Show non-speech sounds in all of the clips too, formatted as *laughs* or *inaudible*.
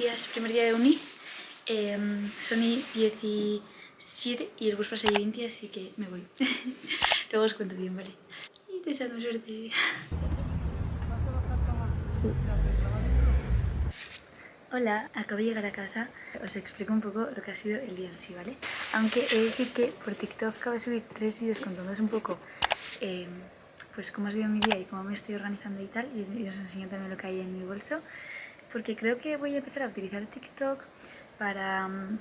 días, primer día de uni. Eh, son 17 y el bus pasa a 20, así que me voy. *laughs* Luego os cuento bien, ¿vale? Y deseando suerte. Hola, acabo de llegar a casa. Os explico un poco lo que ha sido el día en sí, ¿vale? Aunque he de decir que por TikTok acabo de subir tres vídeos contándoos un poco eh, pues cómo ha sido mi día y cómo me estoy organizando y tal, y, os enseño también lo que hay en mi bolso, porque creo que voy a empezar a utilizar TikTok para um,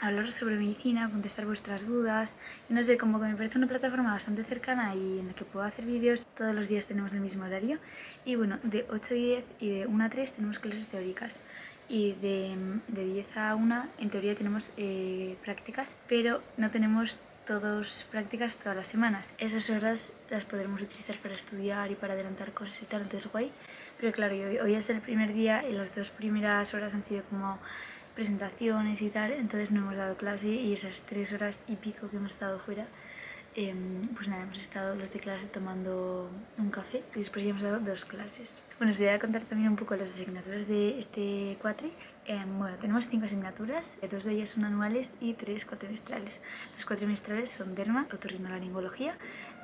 hablar sobre medicina, contestar vuestras dudas, y no sé, como que me parece una plataforma bastante cercana y en la que puedo hacer vídeos, todos los días tenemos el mismo horario, y bueno, de 8 a 10 y de 1 a 3 tenemos clases teóricas, y de, de 10 a 1 en teoría tenemos eh, prácticas, pero no tenemos todos prácticas todas las semanas. Esas horas las podremos utilizar para estudiar y para adelantar cosas y tal, entonces guay. Pero claro, hoy, hoy es el primer día y las dos primeras horas han sido como presentaciones y tal, entonces no hemos dado clase y esas tres horas y pico que hemos estado fuera Em, pues nada, hemos estado los de clase tomando un café y después ya hemos dado dos clases. Bueno, os voy a contar también un poco las asignaturas de este cuatri. Em, bueno, tenemos cinco asignaturas, dos de ellas son anuales y tres cuatrimestrales. Las cuatrimestrales son derma, otorrinolaringología,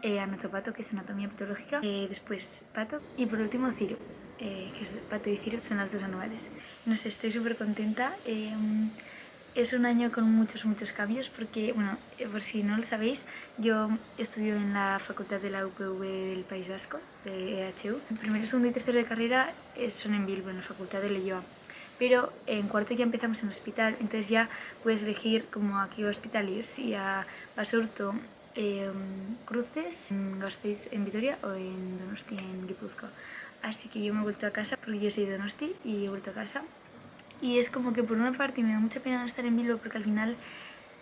eh, anatopato, que es anatomía patológica, eh, después pato y por último ciro. Eh, que es pato y ciro, son las dos anuales. No sé, estoy súper contenta. Em, es un año con muchos, muchos cambios porque, bueno, eh, por si no lo sabéis, yo estudio en la facultad de la UPV del País Vasco, de EHU. El primero, segundo y tercero de carrera eh, son en Bilbo, en la facultad de Leyoa. Pero en cuarto ya empezamos en hospital, entonces ya puedes elegir como a qué hospital ir, si a Basurto, eh, Cruces, en Gasteiz en Vitoria o en Donosti en Guipúzcoa. Así que yo me he vuelto a casa porque yo soy de Donosti y he vuelto a casa y es como que por una parte me da mucha pena no estar en Bilbo porque al final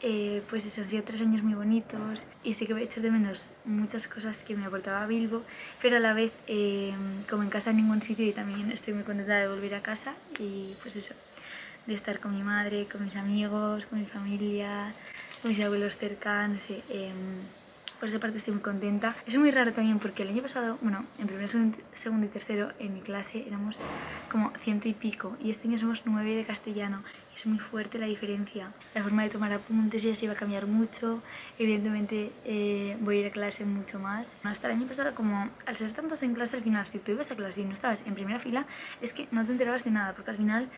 eh, pues eso, han sido tres años muy bonitos y sí que voy a echar de menos muchas cosas que me aportaba Bilbo, pero a la vez eh, como en casa en ningún sitio y también estoy muy contenta de volver a casa y pues eso, de estar con mi madre, con mis amigos, con mi familia, con mis abuelos cercanos, no sé, em, por esa parte estoy muy contenta. Es muy raro también porque el año pasado, bueno, en primero, segundo y tercero en mi clase éramos como ciento y pico y este año somos nueve de castellano y es muy fuerte la diferencia. La forma de tomar apuntes ya se va a cambiar mucho, evidentemente eh, voy a ir a clase mucho más. Hasta el año pasado como al ser tantos en clase al final, si tú ibas a clase y no estabas en primera fila, es que no te enterabas de nada porque al final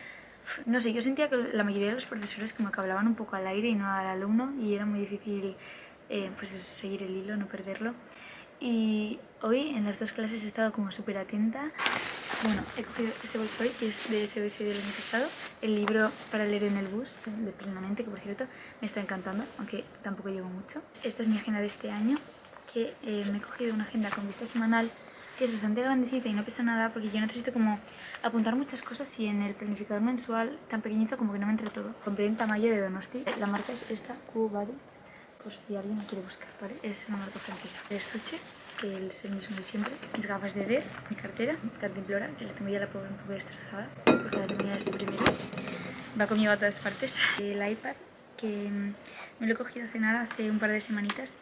no sé, yo sentía que la mayoría de los profesores como que hablaban un poco al aire y no al alumno y era muy difícil eh, pues es seguir el hilo, no perderlo. Y hoy en las dos clases he estado como súper atenta. Bueno, he cogido este bolso hoy, que es de SOS del año pasado. El libro para leer en el bus, de Plenamente, que por cierto me está encantando, aunque tampoco llevo mucho. Esta es mi agenda de este año, que eh, me he cogido una agenda con vista semanal que es bastante grandecita y no pesa nada porque yo necesito como apuntar muchas cosas y en el planificador mensual tan pequeñito como que no me entre todo. Compré en tamaño de Donosti, la marca es esta, Q por si alguien quiere buscar, ¿vale? Es una marca francesa. El estuche, que es el mismo de siempre. Mis gafas de ver, mi cartera, cantimplora, que la tengo ya la pobre un poco destrozada, porque la tengo ya desde primero. Va conmigo a todas partes. El iPad, que mm, me lo he cogido hace nada, hace un par de semanitas,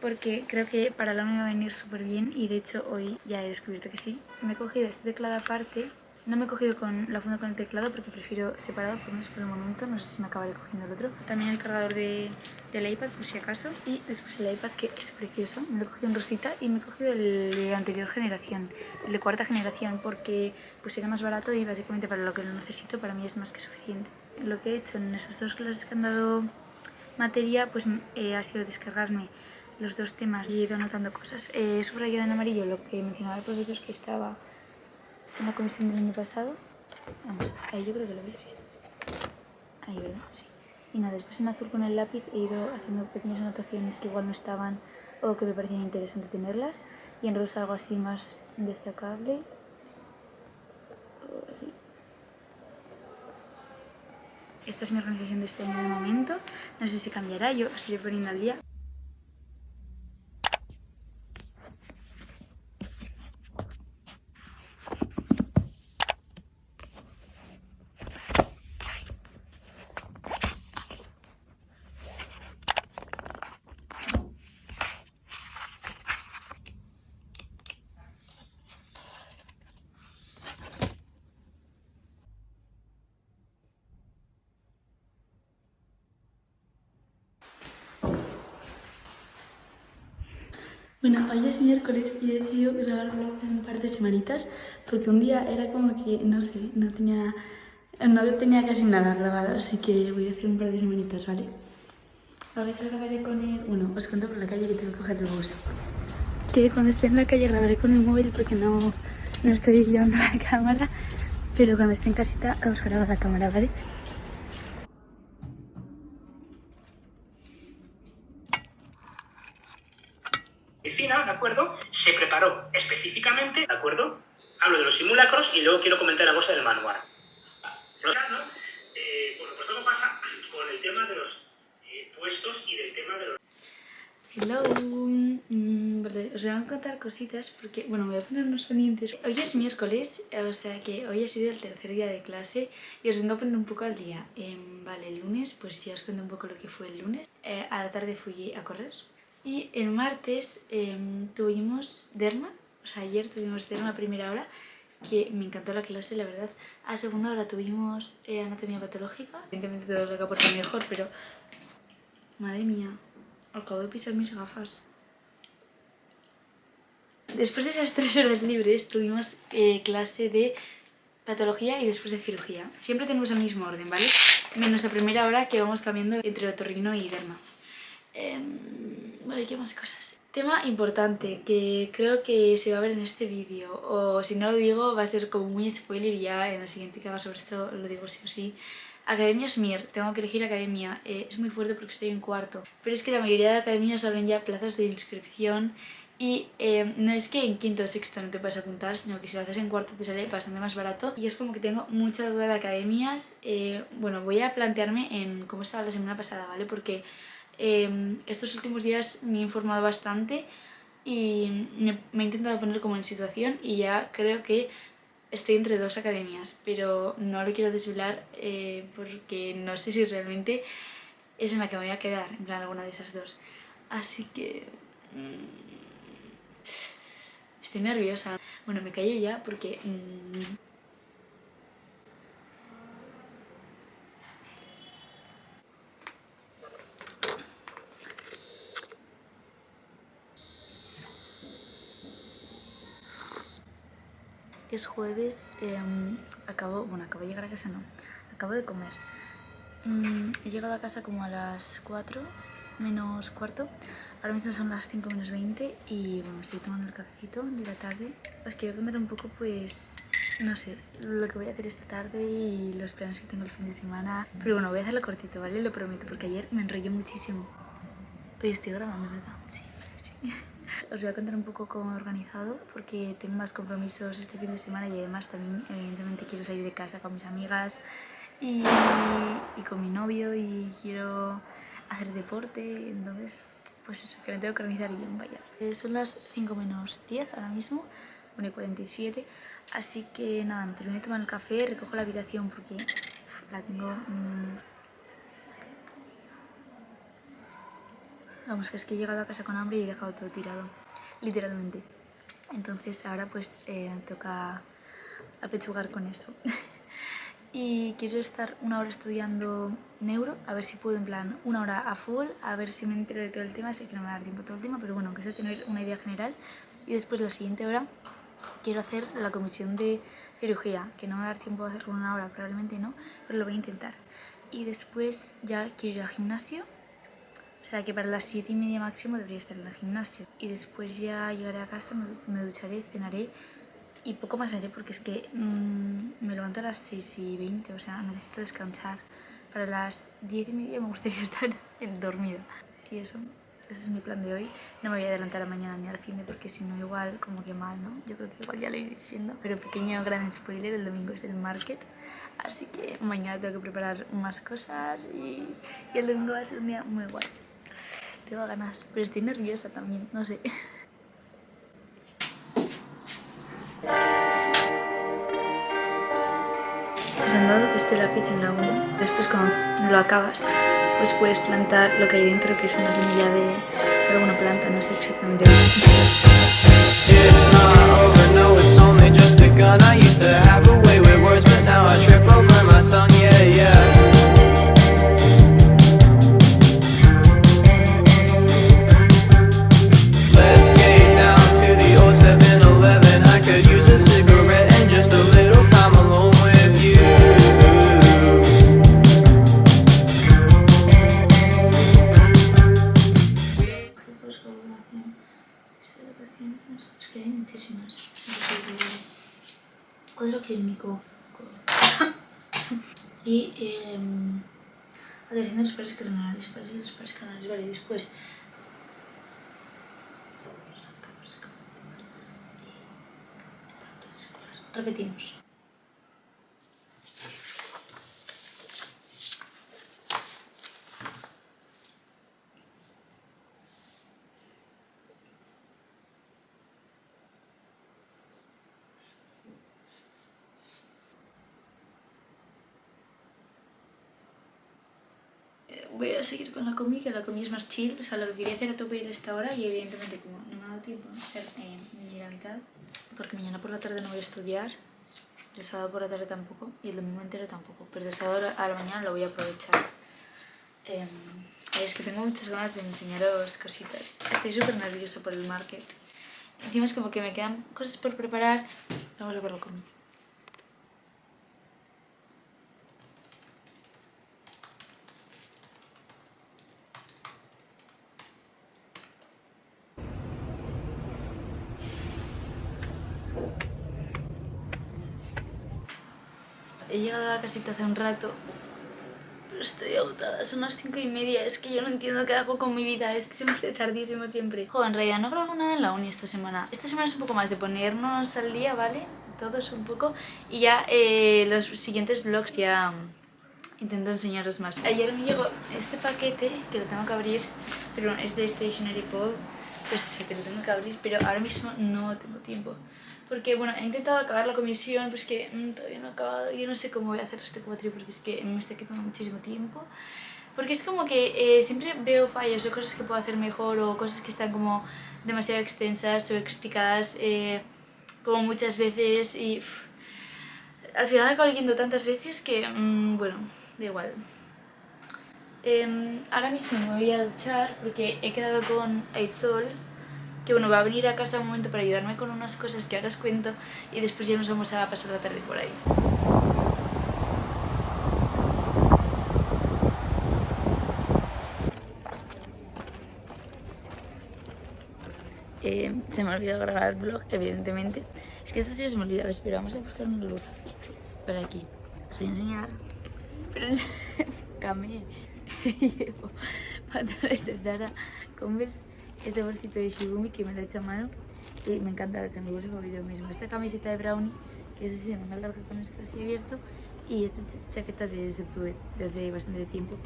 porque creo que para la me va a venir súper bien y de hecho hoy ya he descubierto que sí. Me he cogido este teclado aparte no me he cogido con la funda con el teclado porque prefiero separado por, por el momento, no sé si me acabaré cogiendo el otro. También el cargador de, del iPad por si acaso y después el iPad que es precioso, me lo he cogido en rosita y me he cogido el de anterior generación, el de cuarta generación porque pues era más barato y básicamente para lo que lo necesito para mí es más que suficiente. Lo que he hecho en esas dos clases que han dado materia pues eh, ha sido descargarme los dos temas y he ido anotando cosas. he subrayado en amarillo lo que mencionaba el profesor que estaba en la comisión del año pasado. Vamos, ahí yo creo que lo veis bien. Ahí, ¿verdad? Sí. Y nada, después en azul con el lápiz he ido haciendo pequeñas anotaciones que igual no estaban o que me parecían interesante tenerlas. Y en rosa algo así más destacable. O así. Esta es mi organización de este año de momento. No sé si cambiará, yo os iré poniendo al día. Bueno, hoy es miércoles y he decidido grabar vlog en un par de semanitas porque un día era como que, no sé, no tenía, no tenía casi nada grabado, así que voy a hacer un par de semanitas, ¿vale? A veces grabaré con el... Bueno, os cuento por la calle que tengo que coger el bus. Que cuando esté en la calle grabaré con el móvil porque no, no estoy llevando la *laughs* cámara, pero cuando esté en casita os grabo la cámara, ¿vale? Medicina, ¿de acuerdo? Se preparó específicamente, ¿de acuerdo? Hablo de los simulacros y luego quiero comentar la cosa del manual. Eh, bueno, pues todo pasa con el tema de los eh, puestos y del tema de los... Hello, mm, vale, os voy a contar cositas porque, bueno, me voy a poner unos pendientes. Hoy es miércoles, o sea que hoy ha sido el tercer día de clase y os vengo a poner un poco al día. Eh, vale, el lunes, pues ya os cuento un poco lo que fue el lunes. Eh, a la tarde fui a correr, y el martes em, tuvimos derma, o sea, ayer tuvimos derma a primera hora, que me encantó la clase, la verdad. A segunda hora tuvimos eh, anatomía patológica. Evidentemente todo lo que aporta mejor, pero... Madre mía, acabo de pisar mis gafas. Después de esas tres horas libres tuvimos eh, clase de patología y después de cirugía. Siempre tenemos el mismo orden, ¿vale? Menos la primera hora que vamos cambiando entre otorrino y derma. Em, vale, ¿qué más cosas? Tema importante que creo que se va a ver en este vídeo o si no lo digo va a ser como muy spoiler ya en el siguiente que haga sobre esto lo digo sí o sí. Academia Smier, tengo que elegir academia, eh, es muy fuerte porque estoy en cuarto, pero es que la mayoría de academias abren ya plazas de inscripción y em, no es que en quinto o sexto no te puedas apuntar, sino que si lo haces en cuarto te sale bastante más barato. Y es como que tengo mucha duda de academias. Eh, bueno, voy a plantearme en cómo estaba la semana pasada, ¿vale? Porque Em, estos últimos días me he informado bastante y me, he intentado poner como en situación y ya creo que estoy entre dos academias, pero no lo quiero desvelar eh, porque no sé si realmente es en la que me voy a quedar, en alguna de esas dos. Así que... Mm, estoy nerviosa. Bueno, me callo ya porque... Mm, es jueves, em, acabo, bueno, acabo de llegar a casa, no, acabo de comer. Mm, he llegado a casa como a las 4 menos cuarto, ahora mismo son las 5 menos 20 y bueno, estoy tomando el cafecito de la tarde. Os quiero contar un poco pues, no sé, lo que voy a hacer esta tarde y los planes que tengo el fin de semana. Pero bueno, voy a hacerlo cortito, ¿vale? Lo prometo, porque ayer me enrollé muchísimo. Hoy estoy grabando, ¿verdad? Sí, sí. Os voy a contar un poco cómo he organizado porque tengo más compromisos este fin de semana y además también evidentemente quiero salir de casa con mis amigas y, con mi novio y quiero hacer deporte, entonces pues eso, que me tengo que organizar bien, vaya. Eh, son las 5 menos 10 ahora mismo, 1 y 47, así que nada, me termino de tomar el café, recojo la habitación porque la tengo... Mmm, Vamos, que es que he llegado a casa con hambre y he dejado todo tirado, literalmente. Entonces ahora pues eh, toca apechugar con eso. *laughs* y quiero estar una hora estudiando neuro, a ver si puedo en plan una hora a full, a ver si me entero de todo el tema, sé que no me va a dar tiempo todo el tema, pero bueno, aunque sea tener una idea general. Y después la siguiente hora quiero hacer la comisión de cirugía, que no me va a dar tiempo a hacerlo una hora, probablemente no, pero lo voy a intentar. Y después ya quiero ir al gimnasio o sea que para las 7 y media máximo debería estar en el gimnasio. Y después ya llegaré a casa, me, ducharé, cenaré y poco más haré porque es que mm, me levanto a las 6 y 20, o sea, necesito descansar. Para las 10 y media me gustaría *laughs* estar dormida. Y eso, ese es mi plan de hoy. No me voy a adelantar a mañana ni al fin de porque si no igual como que mal, ¿no? Yo creo que igual ya lo iréis viendo. Pero pequeño gran spoiler, el domingo es el market. Así que mañana tengo que preparar más cosas y, y el domingo va a ser un día muy guay tengo ganas, pero estoy nerviosa también, no sé. Os han dado este lápiz en la 1, después cuando lo acabas, pues puedes plantar lo que hay dentro, que es una semilla de alguna planta, no sé exactamente Let's get muchísimas. Cuadro clínico. y eh, adhesión de los pares craneales, pares los pares craneales, vale, después repetimos. voy a seguir con la comi, que la comi es más chill. O sea, lo que quería hacer a tope ir a esta hora y evidentemente como no me ha dado tiempo hacer eh, ni la mitad, porque mañana por la tarde no voy a estudiar, el sábado por la tarde tampoco y el domingo entero tampoco, pero el sábado a la mañana lo voy a aprovechar. Eh, es que tengo muchas ganas de enseñaros cositas. Estoy súper nerviosa por el market. Encima es como que me quedan cosas por preparar. Vamos a ver la He llegado a casita hace un rato, pero estoy agotada. Son las cinco y media. Es que yo no entiendo qué hago con mi vida. Es que se me hace tardísimo siempre. Joder, en realidad no grabo nada en la uni esta semana. Esta semana es un poco más de ponernos al día, ¿vale? Todos un poco. Y ya eh, los siguientes vlogs ya intento enseñaros más. Ayer me llegó este paquete que lo tengo que abrir, pero es de Stationery Pod. Pues sé que lo tengo que abrir, pero ahora mismo no tengo tiempo porque bueno, he intentado acabar la comisión, pero es que mm, todavía no he acabado, yo no sé cómo voy a hacer este cuatri porque es que me está quitando muchísimo tiempo. Porque es como que eh, siempre veo fallos o cosas que puedo hacer mejor o cosas que están como demasiado extensas o explicadas eh, como muchas veces y al final acabo leyendo tantas veces que, mmm, bueno, da igual. Eh, ahora mismo me voy a duchar porque he quedado con Aitzol que bueno, va a venir a casa un momento para ayudarme con unas cosas que ahora os cuento y después ya nos vamos a pasar la tarde por ahí. Eh, se me ha olvidado grabar el vlog, evidentemente. Es que esto sí se me olvidaba, pero vamos a buscar una luz por aquí. Os voy a enseñar. Pero *laughs* camé. *laughs* Llevo pantalones de Zara, este bolsito de Shibumi que me lo he hecho a mano y me encanta, es mi bolso favorito mismo. Esta camiseta de Brownie, que es así, me larga con esto así abierto y esta chaqueta de Superwet desde bastante tiempo.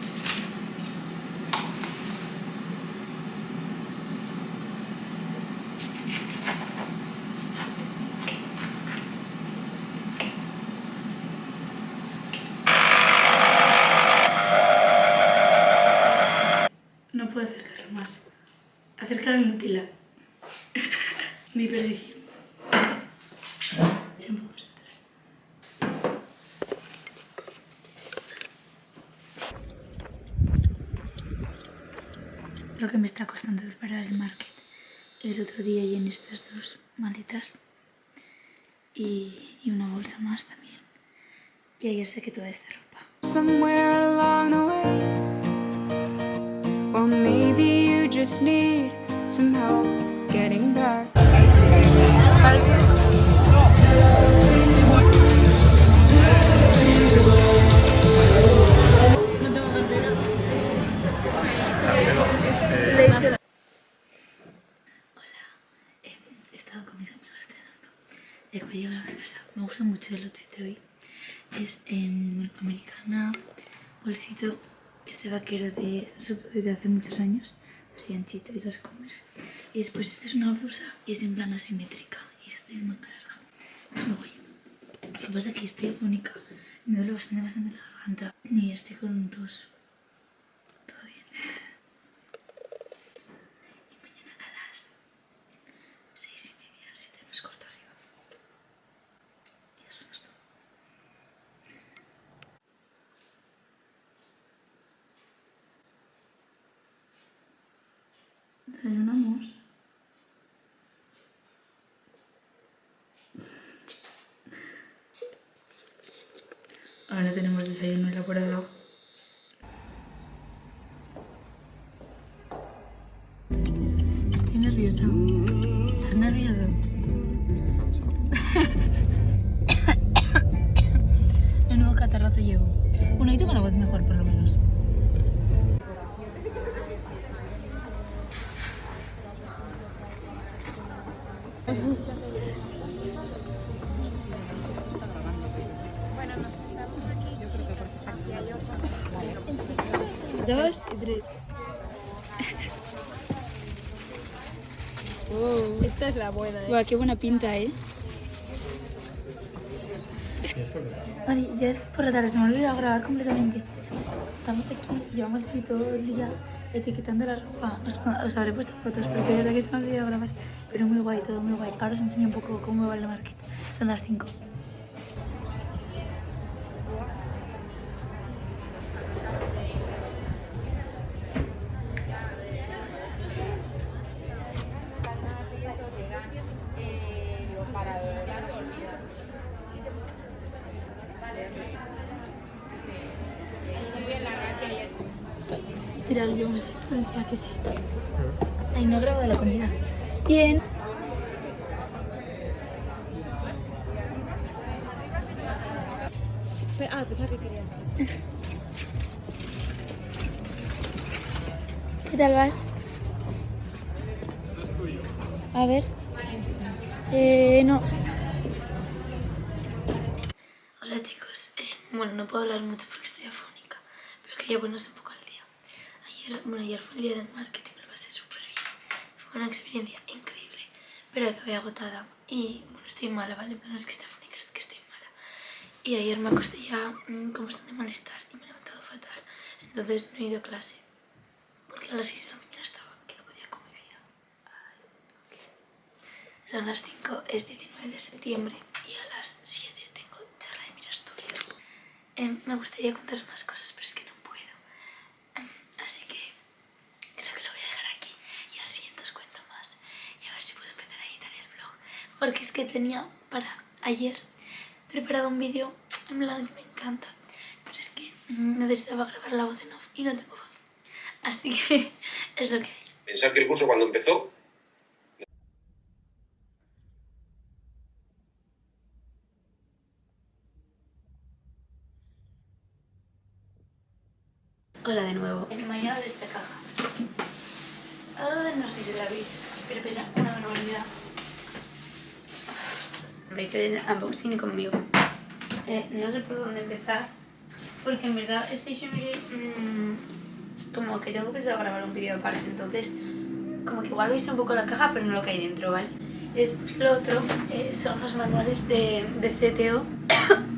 *laughs* Mi perdición. Lo que me está costando preparar el market. El otro día en estas dos maletas. Y, y una bolsa más también. Y ayer saqué toda esta ropa. Somewhere along the way. Some help getting back. Me gusta mucho el outfit de hoy. Es en americana, bolsito, este vaquero de, de hace muchos años, así anchito y las comes. Y después esta es una blusa y es en plan asimétrica y es de manga larga. Es muy guay. Lo que pasa es que estoy afónica, me duele bastante, bastante la garganta y estoy con un tos. Desayunamos. Voz mejor por lo menos. Dos y tres. *laughs* Esta es la buena, ¿eh? Buah, qué buena pinta, ¿eh? Vale, ya es por la tarde, se me ha olvidado grabar completamente. Estamos aquí, llevamos así todo el día etiquetando la ropa. Os, os habré puesto fotos porque de verdad que se me ha olvidado grabar. Pero muy guay, todo muy guay. Ahora os enseño un poco cómo va el market. Son las 5. Todo el día que sí. Ay, no grabo de la comida. Bien. Ah, pensaba que querías. *laughs* ¿Qué tal vas? A ver. Eh, no. Hola chicos. Eh, bueno, no puedo hablar mucho porque estoy afónica, pero quería ponernos un poco. Ayer, bueno, ayer fue el día del marketing, me lo pasé súper bien. Fue una experiencia increíble, pero acabé agotada y, bueno, estoy mala, ¿vale? Plan, no es que esté afónica, es que estoy mala. Y ayer me acosté ya mm, con bastante malestar y me he levantado fatal. Entonces no he ido a clase. Porque a las 6 de la mañana estaba, que no podía con mi vida. Ay, ok. Son las 5, es 19 de septiembre y a las 7 tengo charla de Mirasturias. Em, me gustaría contaros más cosas, pero es que no puedo. Em, Así que creo que lo voy a dejar aquí y al siguiente os cuento más. Y a ver si puedo empezar a editar el vlog. Porque es que tenía para ayer preparado un vídeo en plan que me encanta. Pero es que mm, necesitaba grabar la voz en off y no tengo voz. Así que *laughs* es lo que hay. Pensar que el curso cuando empezó Hola de nuevo. En mañana de esta caja. Ah, no sé si la veis, pero pesa una barbaridad. Veis el unboxing conmigo. Eh, no sé por dónde empezar, porque en verdad Stationery mmm, como que tengo pensado grabar un vídeo aparte, entonces como que igual veis un poco la caja, pero no lo que hay dentro, ¿vale? Y después lo otro eh, son los manuales de, de CTO,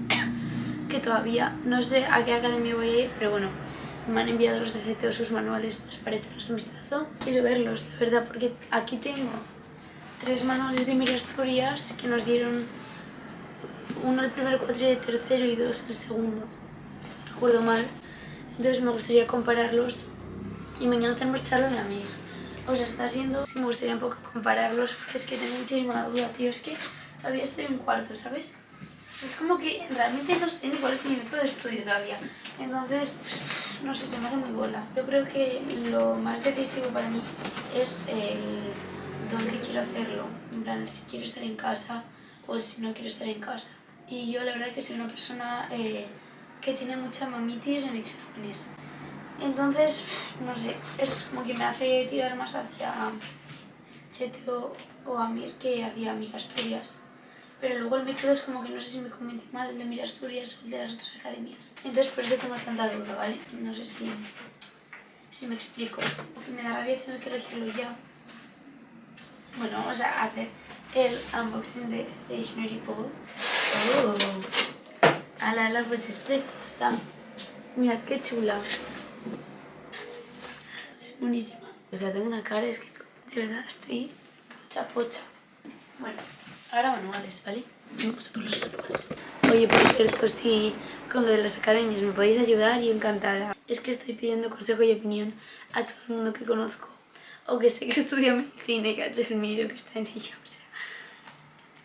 *coughs* que todavía no sé a qué academia voy a ir, pero bueno, me han enviado los de CTO sus manuales pues, para un vistazo. Quiero verlos, la verdad, porque aquí tengo tres manuales de Mira Asturias que nos dieron uno el primer cuatri de tercero y dos el segundo, si no recuerdo mal. Entonces me gustaría compararlos y mañana tenemos charla de Amir. O sea, está siendo... Sí, me gustaría un poco compararlos porque es que tengo muchísima duda, tío. Es que todavía estoy en cuarto, ¿sabes? Es como que realmente no sé ni cuál es mi método de estudio todavía. Entonces, pues, no sé, se me hace muy bola. Yo creo que lo más decisivo para mí es el dónde quiero hacerlo. En plan, el si quiero estar en casa o el si no quiero estar en casa. Y yo la verdad que soy una persona eh, que tiene mucha mamitis en exámenes. Entonces, no sé, es como que me hace tirar más hacia CTO o Amir que hacia Mira Asturias. Pero luego el método es como que no sé si me convence más el de Mira Asturias o el de las otras academias. Entonces por eso tengo tanta duda, ¿vale? No sé si, si me explico. Porque me da rabia tener que elegirlo ya. Bueno, vamos a hacer el unboxing de Stationery Pole. Oh. Ala, ala, pues es preciosa. Mirad qué chula. Es buenísima. O sea, tengo una cara, es que de verdad estoy pocha pocha. Bueno, ahora manuales, ¿vale? Vamos a por los manuales. Oye, por cierto, si con lo de las academias me podéis ayudar, yo encantada. Es que estoy pidiendo consejo y opinión a todo el mundo que conozco o que sé que *laughs* estudia medicina y que el miro, que está en ello, o sea.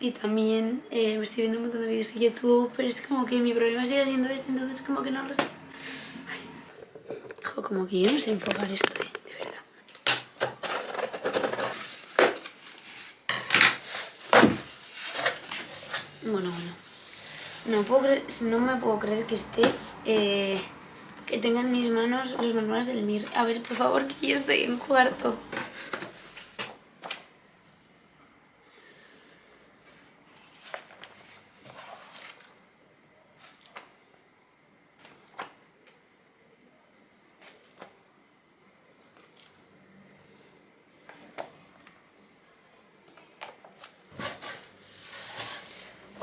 Y también eh, estoy viendo un montón de vídeos de YouTube, pero es como que mi problema sigue siendo este, entonces como que no lo sé. Ay. Jo, como que yo no sé enfocar esto, eh, de verdad. Bueno, bueno. No, puedo creer- no me puedo creer que esté eh, que tenga en mis manos los manuales del MIR. A ver, por favor, que yo estoy en cuarto.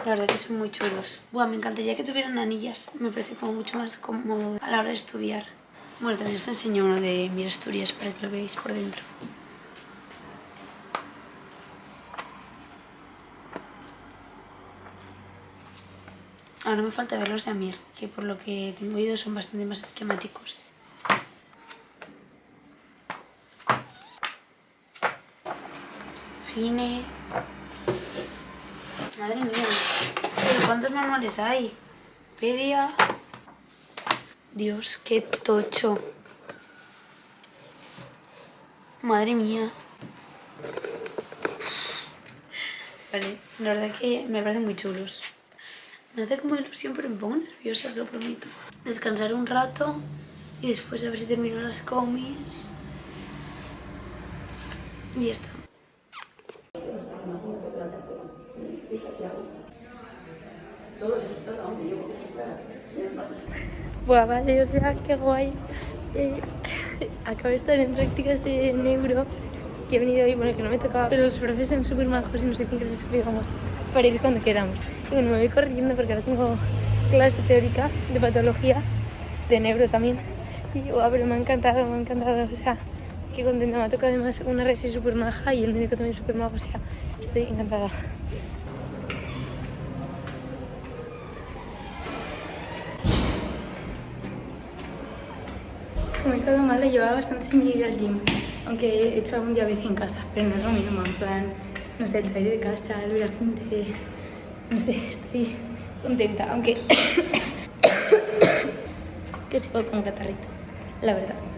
La verdad que son muy chulos. Buah, me encantaría que tuvieran anillas. Me parece como mucho más cómodo a la hora de estudiar. Bueno, también os enseño uno de Mira Asturias para que lo veáis por dentro. Ahora me falta ver los de Amir, que por lo que tengo oído son bastante más esquemáticos. Gine, Madre mía. ¿Pero cuántos manuales hay? Pedia. Dios, qué tocho. Madre mía. Vale, la verdad que me parecen muy chulos. Me hace como ilusión, pero me pongo nerviosa, os lo prometo. Descansar un rato y después a ver si termino las comis. Y ya está. Buah, vale, o sea, qué guay. Eh, *laughs* acabo de estar en prácticas de neuro, que he venido hoy, bueno, que no me tocaba, pero los profes son súper majos y nos dicen que les explicamos para ir cuando queramos. Y bueno, me voy corriendo porque ahora tengo clase teórica de patología, de neuro también. Y guau, pero me ha encantado, me ha encantado, o sea, qué contenta. Me ha tocado además una resi súper maja y el médico también súper majo, o sea, estoy encantada. Como he estado mala, llevaba bastante sin ir al gym, aunque he hecho algún día vez en casa, pero no es lo mismo, en plan, no sé, el salir de casa, el ver a la gente, no sé, *laughs* estoy contenta, aunque *coughs* que sigo con catarrito, la verdad.